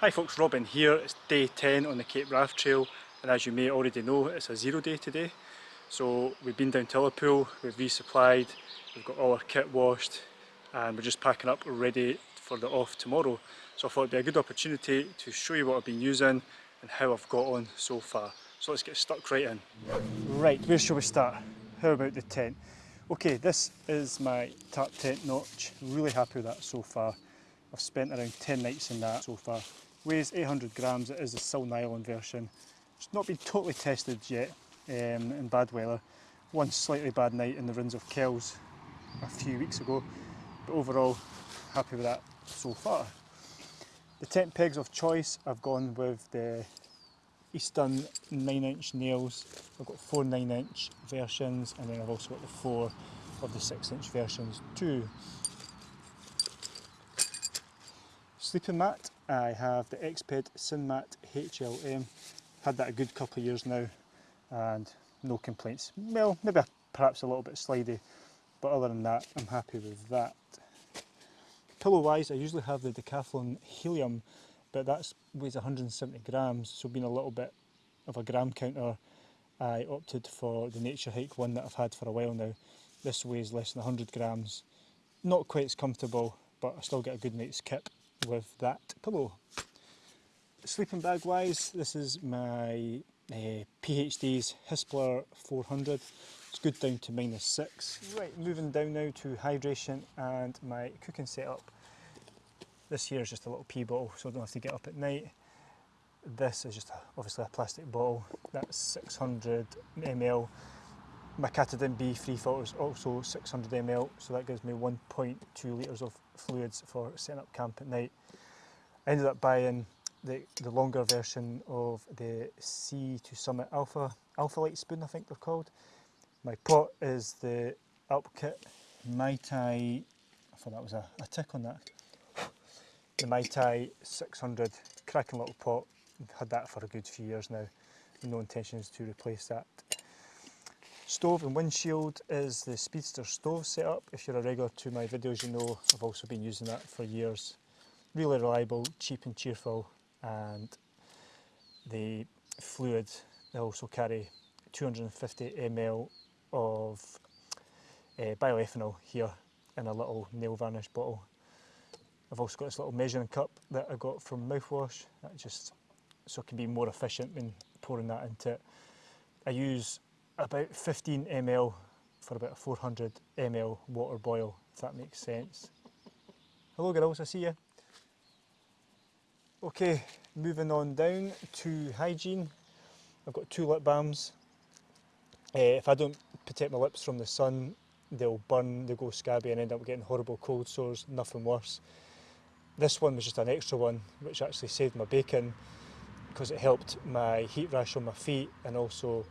Hi folks, Robin here. It's day 10 on the Cape Wrath Trail and as you may already know it's a zero day today. So we've been down to Ullapool, we've resupplied, we've got all our kit washed and we're just packing up ready for the off tomorrow. So I thought it'd be a good opportunity to show you what I've been using and how I've got on so far. So let's get stuck right in. Right, where shall we start? How about the tent? Okay, this is my Tarptent Notch. Really happy with that so far. I've spent around 10 nights in that so far. Weighs 800 grams, it is the Sil Nylon version. It's not been totally tested yet um, in bad weather. One slightly bad night in the Rhinns of Kells a few weeks ago, but overall happy with that so far. The tent pegs of choice, I've gone with the Easton 9 inch nails. I've got four 9 inch versions and then I've also got the four of the 6 inch versions too. Sleeping mat, I have the Exped SynMat HLM. Had that a good couple of years now and no complaints. Well, maybe perhaps a little bit slidey, but other than that, I'm happy with that. Pillow wise, I usually have the Decathlon Helium, but that weighs 170 grams, so being a little bit of a gram counter, I opted for the Naturehike one that I've had for a while now. This weighs less than 100 grams. Not quite as comfortable, but I still get a good night's kip with that pillow. Sleeping bag wise, this is my uh, PHD's Hispar 400. It's good down to minus six. Right, moving down now to hydration and my cooking setup. This here is just a little pee bottle, so I don't have to get up at night. This is just a, obviously a plastic bottle. That's 600 ml. My Katadyn BeFree filter is also 600 ml, so that gives me 1.2 litres of fluids for setting up camp at night. I ended up buying the, the longer version of the Sea to Summit Alpha, Alpha Light Spoon I think they're called. My pot is the Alpkit Mai Tai, I thought that was a, a tick on that. The MyTi 600, cracking little pot, I've had that for a good few years now. No intentions to replace that. Stove and windshield is the Speedster stove setup. If you're a regular to my videos you know I've also been using that for years. Really reliable, cheap and cheerful and the fluid they also carry 250 ml of uh, bioethanol here in a little nail varnish bottle. I've also got this little measuring cup that I got from Mouthwash that just so it can be more efficient when pouring that into it. I use about 15 ml for about a 400 ml water boil, if that makes sense. Hello girls, I see you. Okay, moving on down to hygiene. I've got two lip balms. Uh, if I don't protect my lips from the sun, they'll burn, they'll go scabby and end up getting horrible cold sores, nothing worse. This one was just an extra one, which actually saved my bacon because it helped my heat rash on my feet and also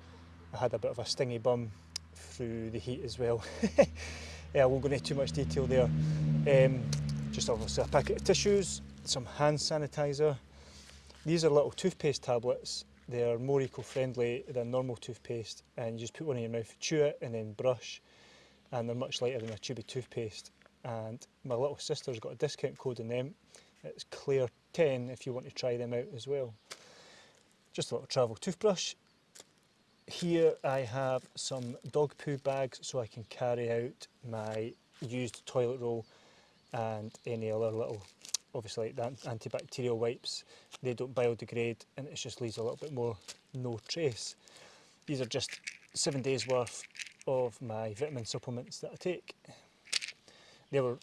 I had a bit of a stingy bum through the heat as well. yeah, I won't go into too much detail there. Um, just obviously a packet of tissues, some hand sanitizer. These are little toothpaste tablets. They are more eco-friendly than normal toothpaste and you just put one in your mouth, chew it and then brush and they're much lighter than a tube of toothpaste and my little sister's got a discount code in them. It's Clear 10 if you want to try them out as well. Just a little travel toothbrush Here I have some dog poo bags so I can carry out my used toilet roll and any other little obviously like the antibacterial wipes, they don't biodegrade and it just leaves a little bit more no trace. These are just seven days worth of my vitamin supplements that I take. They were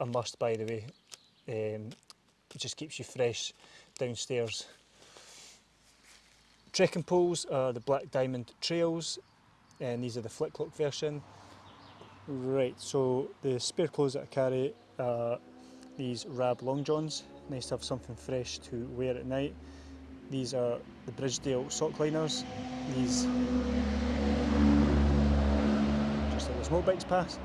a must by the way, um, it just keeps you fresh downstairs. Trekking poles are the Black Diamond Trails and these are the flick lock version. Right, so the spare clothes that I carry are these Rab Long Johns. Nice to have something fresh to wear at night. These are the Bridgedale sock liners. These, just like the smoke bikes pass.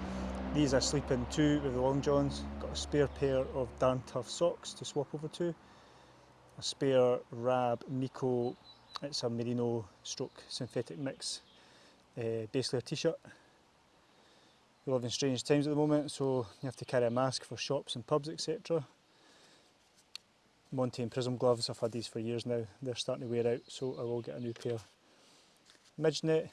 These I sleep in too with the Long Johns. Got a spare pair of Darn Tough socks to swap over to. A spare Rab MeCo, it's a merino stroke synthetic mix uh, base layer t-shirt we live in strange times at the moment, so you have to carry a mask for shops and pubs, etc. Montane Prism gloves, I've had these for years now, they're starting to wear out so I will get a new pair. Midgenet,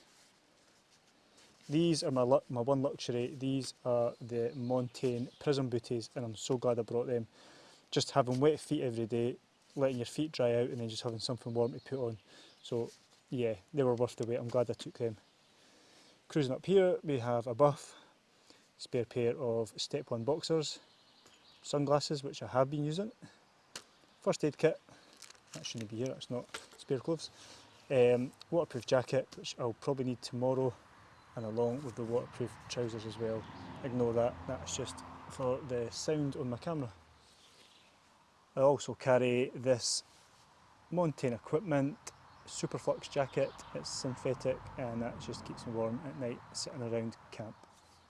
these are my, my one luxury, these are the Montane Prism booties and I'm so glad I brought them. Just having wet feet every day, letting your feet dry out and then just having something warm to put on. So yeah, they were worth the wait, I'm glad I took them. Cruising up here we have a buff, spare pair of step 1 boxers, sunglasses which I have been using, first aid kit, that shouldn't be here, that's not spare clothes, um, waterproof jacket which I'll probably need tomorrow and along with the waterproof trousers as well. Ignore that, that's just for the sound on my camera. I also carry this Mountain Equipment Superflux jacket, it's synthetic and that just keeps me warm at night sitting around camp.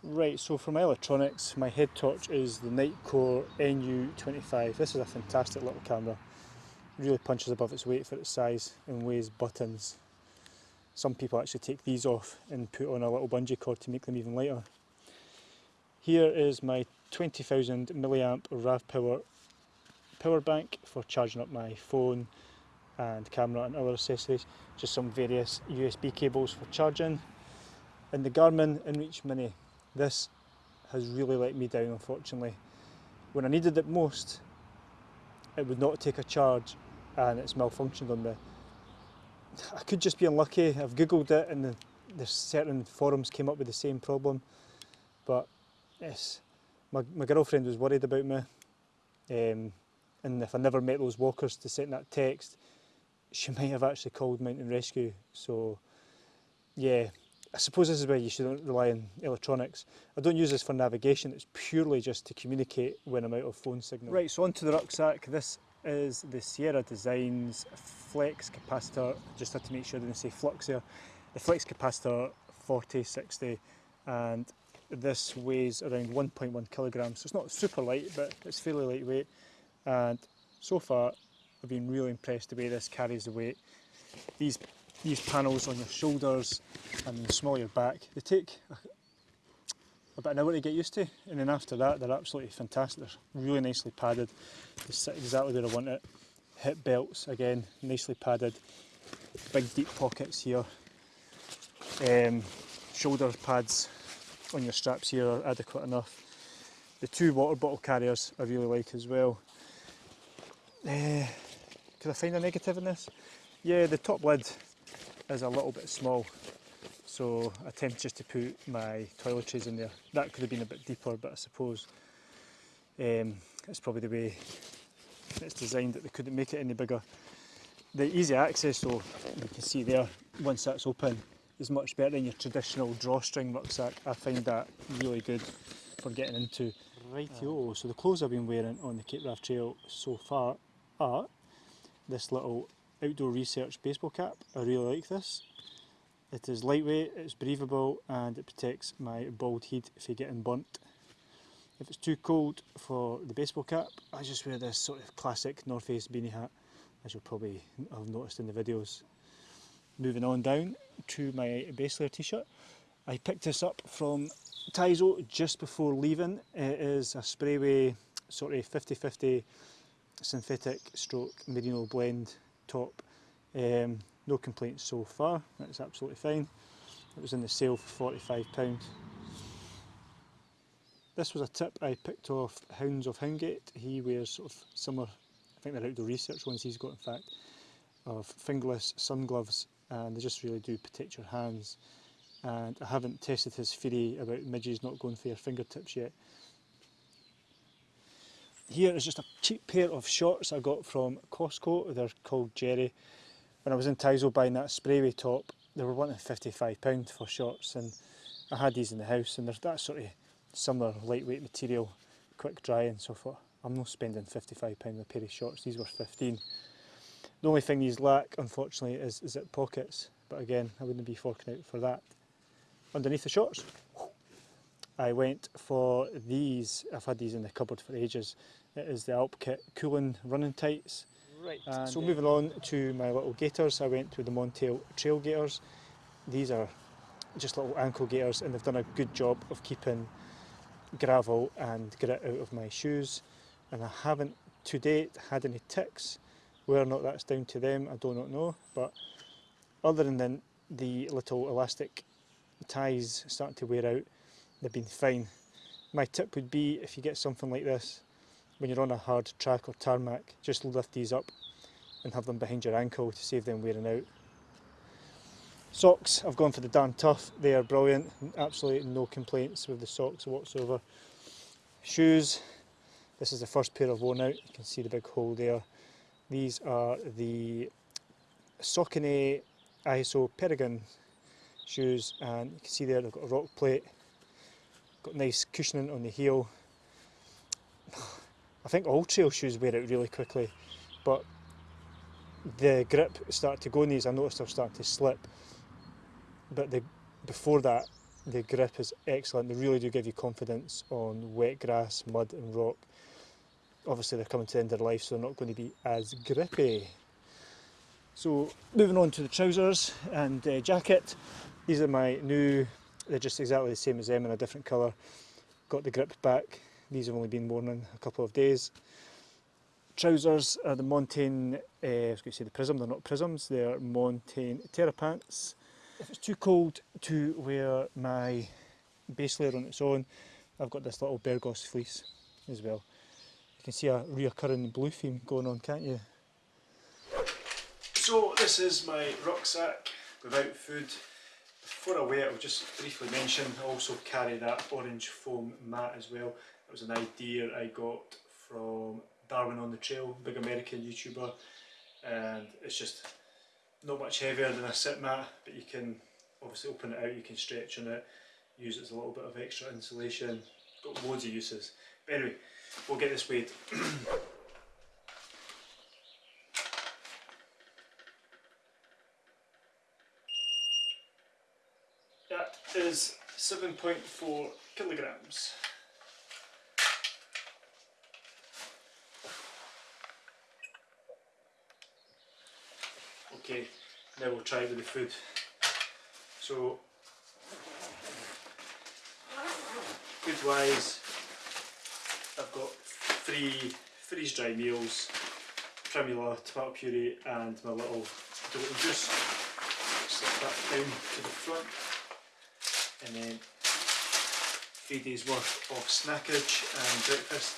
Right, so for my electronics, my head torch is the Nitecore NU25. This is a fantastic little camera. Really punches above its weight for its size and weighs buttons. Some people actually take these off and put on a little bungee cord to make them even lighter. Here is my 20,000 milliamp RAVPower power bank for charging up my phone and camera and other accessories. Just some various USB cables for charging. And the Garmin InReach Mini. This has really let me down unfortunately. When I needed it most, it would not take a charge and it's malfunctioned on me. I could just be unlucky. I've googled it and the, the certain forums came up with the same problem. But yes, my, my girlfriend was worried about me. Um, and if I never met those walkers to send that text she might have actually called Mountain Rescue so yeah I suppose this is where you shouldn't rely on electronics. I don't use this for navigation, it's purely just to communicate when I'm out of phone signal. Right, so onto the rucksack. This is the Sierra Designs Flex Capacitor. Just had to make sure I didn't say flux here. The Flex Capacitor 4060 and this weighs around 1.1 kilograms. So it's not super light, but it's fairly lightweight. And so far, I've been really impressed the way this carries the weight. These these panels on your shoulders and the small your back. They take about an hour to get used to and then after that they're absolutely fantastic. They're really nicely padded. They sit exactly where I want it. Hip belts again, nicely padded. Big deep pockets here. Um, shoulder pads on your straps here are adequate enough. The two water bottle carriers I really like as well. Uh, could I find a negative in this? Yeah, the top lid is a little bit small so I tend just to put my toiletries in there. That could have been a bit deeper but I suppose um, it's probably the way it's designed that they couldn't make it any bigger. The easy access though, you can see there, once that's open, is much better than your traditional drawstring rucksack. I find that really good for getting into. Rightio, so the clothes I've been wearing on the Cape Wrath Trail so far are this little Outdoor Research baseball cap. I really like this. It is lightweight, it's breathable and it protects my bald head if you're getting burnt. If it's too cold for the baseball cap, I just wear this sort of classic North Face beanie hat, as you'll probably have noticed in the videos. Moving on down to my base layer t-shirt. I picked this up from Tiso just before leaving. It is a sprayway sort of 50-50 synthetic stroke merino blend top. Um, no complaints so far, that's absolutely fine. It was in the sale for £45. This was a tip I picked off Hounds of Houndgate. He wears sort of similar, I think they're outdoor research ones he's got in fact, of fingerless sun gloves and they just really do protect your hands. And I haven't tested his theory about midges not going for your fingertips yet. Here is just a cheap pair of shorts I got from Costco. They're called Jerry. When I was in Tiso buying that sprayway top, they were wanting £55 for shorts and I had these in the house and there's that sort of similar lightweight material, quick drying so forth. I'm not spending £55 on a pair of shorts, these were 15 The only thing these lack, unfortunately, is zip pockets, but again, I wouldn't be forking out for that. Underneath the shorts, I went for these, I've had these in the cupboard for ages, it is the Alpkit Cooling Running Tights. Right. And so moving on to my little gaiters, I went with the Montane Trail Gaiters. These are just little ankle gaiters and they've done a good job of keeping gravel and grit out of my shoes and I haven't to date had any ticks. Whether or not that's down to them, I do not know. But other than the little elastic ties starting to wear out, they've been fine. My tip would be if you get something like this, when you're on a hard track or tarmac, just lift these up and have them behind your ankle to save them wearing out. Socks, I've gone for the Darn Tough, they are brilliant, absolutely no complaints with the socks whatsoever. Shoes, this is the first pair I've worn out, you can see the big hole there. These are the Saucony ISO Peregrine shoes and you can see there they've got a rock plate, got nice cushioning on the heel. I think all trail shoes wear out really quickly but the grip started to go in these, I noticed they're starting to slip but the, before that the grip is excellent, they really do give you confidence on wet grass, mud and rock. Obviously they're coming to the end of their life so they're not going to be as grippy. So moving on to the trousers and uh, jacket, these are my new, they're just exactly the same as them in a different colour. Got the grip back, these have only been worn in a couple of days. Trousers are the Montane, uh, I was going to say the Prism, they're not Prisms, they're Montane Terra Pants. If it's too cold to wear my base layer on its own, I've got this little Berghaus fleece as well. You can see a reoccurring blue theme going on, can't you? So this is my rucksack without food. Before I wear it, I'll just briefly mention I also carry that orange foam mat as well. It was an idea I got from Darwin on the Trail, big American YouTuber, and it's just not much heavier than a sit mat, but you can obviously open it out, you can stretch on it, use it as a little bit of extra insulation, got loads of uses. But anyway, we'll get this weighed. is 7.4 kilograms. Okay, now we'll try with the food. So, food wise, I've got three freeze dry meals, Primula tomato puree and my little juice. Slip that down to the front and then three days worth of snackage and breakfast.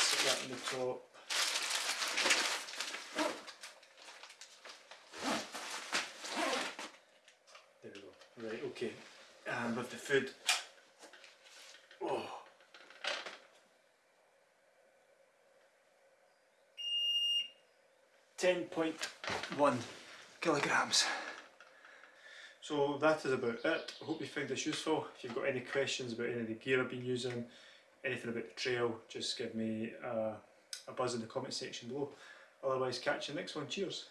Sit that the top. Right, okay. And with the food, oh. Ten point one kilograms. So that is about it. I hope you found this useful. If you've got any questions about any of the gear I've been using, anything about the trail, just give me a, a buzz in the comment section below. Otherwise, catch you next one. Cheers.